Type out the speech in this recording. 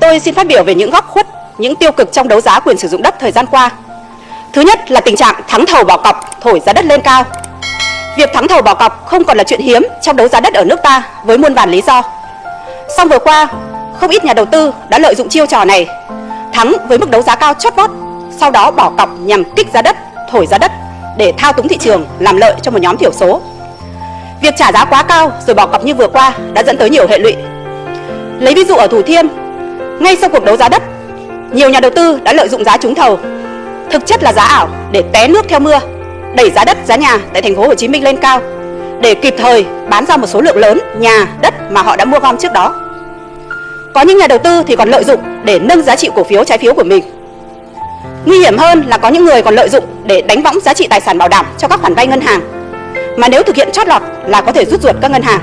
Tôi xin phát biểu về những góc khuất, những tiêu cực trong đấu giá quyền sử dụng đất thời gian qua. Thứ nhất là tình trạng thắng thầu bỏ cọc, thổi giá đất lên cao. Việc thắng thầu bỏ cọc không còn là chuyện hiếm trong đấu giá đất ở nước ta với muôn vàn lý do. Song vừa qua, không ít nhà đầu tư đã lợi dụng chiêu trò này, thắng với mức đấu giá cao chót vót, sau đó bỏ cọc nhằm kích giá đất, thổi giá đất để thao túng thị trường, làm lợi cho một nhóm thiểu số. Việc trả giá quá cao rồi bỏ cọc như vừa qua đã dẫn tới nhiều hệ lụy. Lấy ví dụ ở Thủ Thiêm, ngay sau cuộc đấu giá đất, nhiều nhà đầu tư đã lợi dụng giá trúng thầu, thực chất là giá ảo để té nước theo mưa, đẩy giá đất, giá nhà tại thành phố Hồ Chí Minh lên cao để kịp thời bán ra một số lượng lớn nhà, đất mà họ đã mua gom trước đó. Có những nhà đầu tư thì còn lợi dụng để nâng giá trị cổ phiếu trái phiếu của mình. Nguy hiểm hơn là có những người còn lợi dụng để đánh võng giá trị tài sản bảo đảm cho các khoản vay ngân hàng. Mà nếu thực hiện chót lọt là có thể rút ruột các ngân hàng.